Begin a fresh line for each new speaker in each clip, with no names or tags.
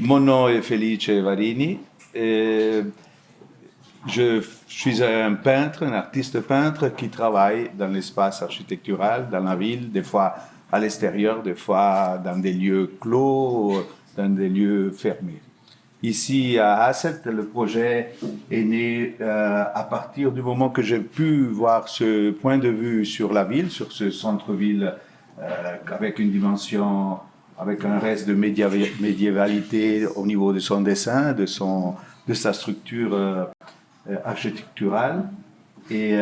Mon nom est Felice Varini. Et je suis un peintre, un artiste peintre qui travaille dans l'espace architectural, dans la ville, des fois à l'extérieur, des fois dans des lieux clos, dans des lieux fermés. Ici à Asset, le projet est né euh, à partir du moment que j'ai pu voir ce point de vue sur la ville, sur ce centre-ville euh, avec une dimension, avec un reste de médiévalité au niveau de son dessin, de, son, de sa structure euh, architecturale et,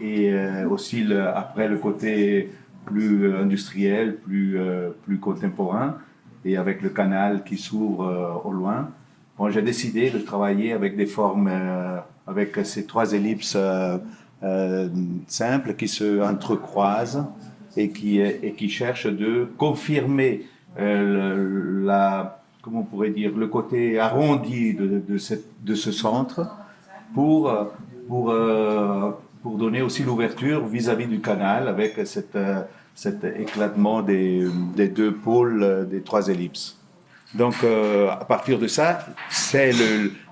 et aussi le, après le côté plus industriel, plus, plus contemporain et avec le canal qui s'ouvre au loin. Bon, j'ai décidé de travailler avec des formes, euh, avec ces trois ellipses euh, euh, simples qui se entrecroisent et qui, et qui cherchent de confirmer la, comment on pourrait dire, le côté arrondi de, de, ce centre pour, pour, pour donner aussi l'ouverture vis-à-vis du canal avec cette, cet éclatement des, des deux pôles des trois ellipses. Donc, euh, à partir de ça, c'est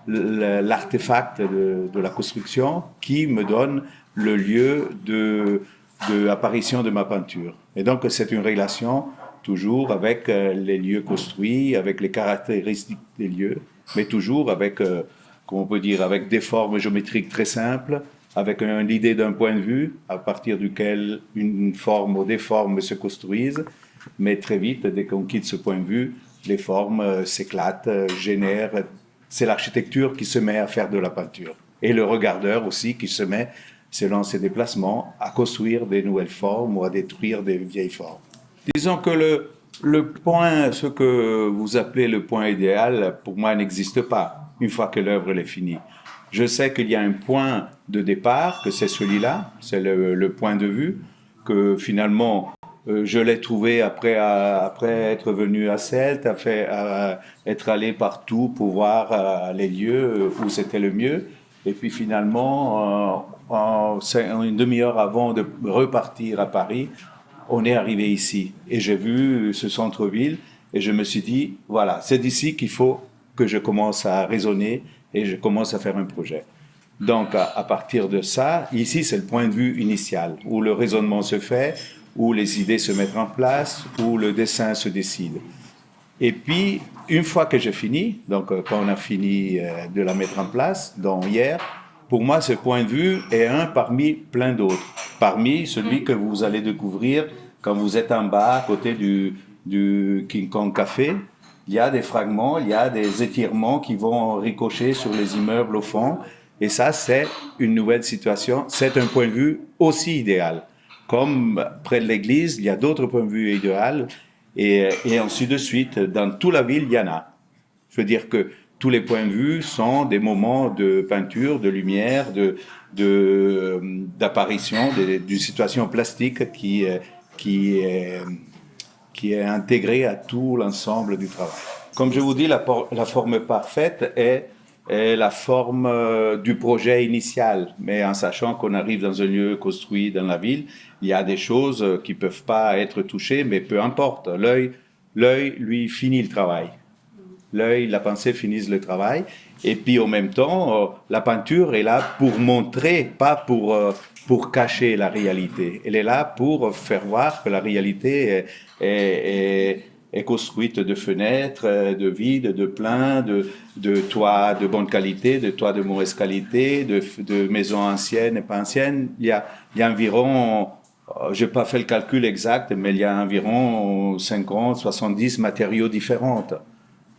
l'artefact de, de, la construction qui me donne le lieu de, de apparition de ma peinture. Et donc, c'est une relation toujours avec euh, les lieux construits, avec les caractéristiques des lieux, mais toujours avec, euh, comment on peut dire, avec des formes géométriques très simples, avec l'idée d'un point de vue à partir duquel une forme ou des formes se construisent, mais très vite, dès qu'on quitte ce point de vue, les formes euh, s'éclatent, génèrent. C'est l'architecture qui se met à faire de la peinture. Et le regardeur aussi qui se met, selon ses déplacements, à construire des nouvelles formes ou à détruire des vieilles formes. Disons que le, le point, ce que vous appelez le point idéal, pour moi n'existe pas une fois que l'œuvre est finie. Je sais qu'il y a un point de départ, que c'est celui-là, c'est le, point de vue, que finalement euh, je l'ai trouvé après, après être venu à Celt, à, être allé partout pour voir euh, les lieux où c'était le mieux. Et puis finalement, euh, en, une demi-heure avant de repartir à Paris, on est arrivé ici. Et j'ai vu ce centre-ville et je me suis dit, voilà, c'est d'ici qu'il faut que je commence à raisonner et je commence à faire un projet. Donc, à, partir de ça, ici, c'est le point de vue initial, où le raisonnement se fait, où les idées se mettent en place, où le dessin se décide. Et puis, une fois que j'ai fini, donc euh, quand on a fini euh, de la mettre en place, donc hier, pour moi, ce point de vue est un parmi plein d'autres. Parmi celui mm. que vous allez découvrir quand vous êtes en bas, à côté du, du King Kong Café. Il y a des fragments, il y a des étirements qui vont ricocher sur les immeubles au fond. Et ça, c'est une nouvelle situation. C'est un point de vue aussi idéal comme près de l'église, il y a d'autres points de vue idéaux, et, et ainsi de suite. Dans toute la ville, il y en a. Je veux dire que tous les points de vue sont des moments de peinture, de lumière, de d'apparition d'une situation plastique qui est qui est intégrée à tout l'ensemble du travail. Comme je vous dis, la, forme parfaite est la forme euh, du projet initial, mais en sachant qu'on arrive dans un lieu construit dans la ville, il y a des choses euh, qui peuvent pas être touchées, mais peu importe. L'œil, lui, finit le travail. L'œil, la pensée finissent le travail. Et puis, en même temps, euh, la peinture est là pour montrer, pas pour, pour cacher la réalité. Elle est là pour faire voir que la réalité est, est est construite de fenêtres, euh, de vides, de pleins, de, de toits de bonne qualité, de toits de mauvaise qualité, de, de maisons anciennes et pas anciennes. Il y a, il y a environ, euh, j'ai pas fait le calcul exact, mais il y a environ 50, 70 matériaux différents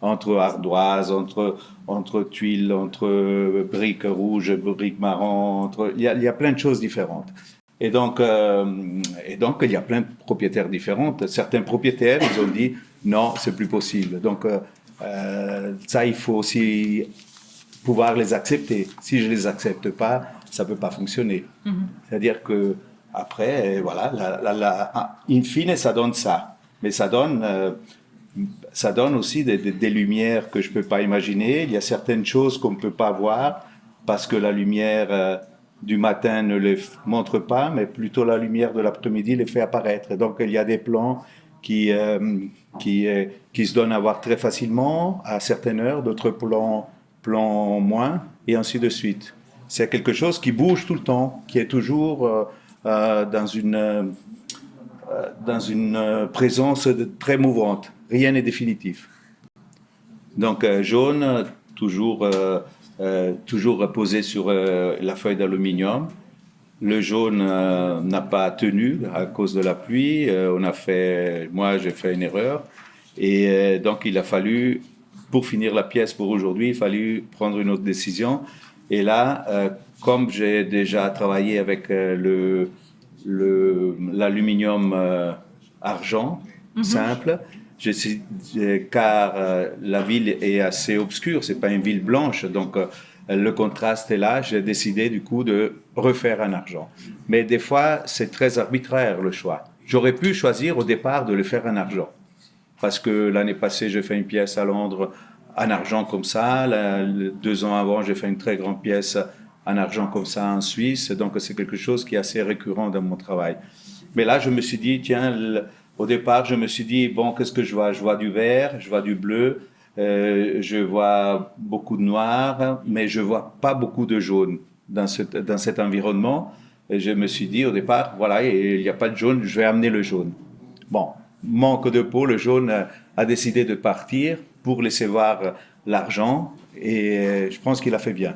entre ardoises, entre, entre tuiles, entre briques rouges, briques marron, entre, il y a, il y a plein de choses différentes. Et donc, euh, et donc, il y a plein de propriétaires différents. Certains propriétaires, ils ont dit non, c'est plus possible. Donc, euh, euh, ça, il faut aussi pouvoir les accepter. Si je les accepte pas, ça peut pas fonctionner. Mm-hmm. C'est-à-dire que après, voilà, la, la, in fine, ça donne ça. Mais ça donne, ça donne aussi des, lumières que je peux pas imaginer. Il y a certaines choses qu'on ne peut pas voir parce que la lumière du matin ne les montre pas, mais plutôt la lumière de l'après-midi les fait apparaître. Donc il y a des plans qui, euh, qui, qui se donnent à voir très facilement à certaines heures, d'autres plans, plans moins, et ainsi de suite. C'est quelque chose qui bouge tout le temps, qui est toujours dans une, dans une présence très mouvante. Rien n'est définitif. Donc jaune, toujours, toujours posé sur la feuille d'aluminium. Le jaune euh, n'a pas tenu à cause de la pluie. Euh, on a fait, moi, j'ai fait une erreur. Et euh, donc, il a fallu, pour finir la pièce pour aujourd'hui, il a fallu prendre une autre décision. Et là, comme j'ai déjà travaillé avec le l'aluminium argent mhm. simple, je, car la ville est assez obscure, c'est pas une ville blanche, donc le contraste est là. J'ai décidé du coup de refaire un argent. Mais des fois, c'est très arbitraire le choix. J'aurais pu choisir au départ de le faire en argent. Parce que l'année passée, j'ai fait une pièce à Londres en argent comme ça. deux ans avant, j'ai fait une très grande pièce en argent comme ça en Suisse. Donc, c'est quelque chose qui est assez récurrent dans mon travail. Mais là, je me suis dit, tiens, au départ, je me suis dit, bon, qu'est-ce que je vois? Je vois du vert, je vois du bleu, euh, je vois beaucoup de noir, mais je vois pas beaucoup de jaune dans, cet environnement. Et je me suis dit au départ, voilà, il n'y a pas de jaune, je vais amener le jaune. Bon, manque de peau, le jaune a, décidé de partir pour laisser voir l'argent et je pense qu'il a fait bien.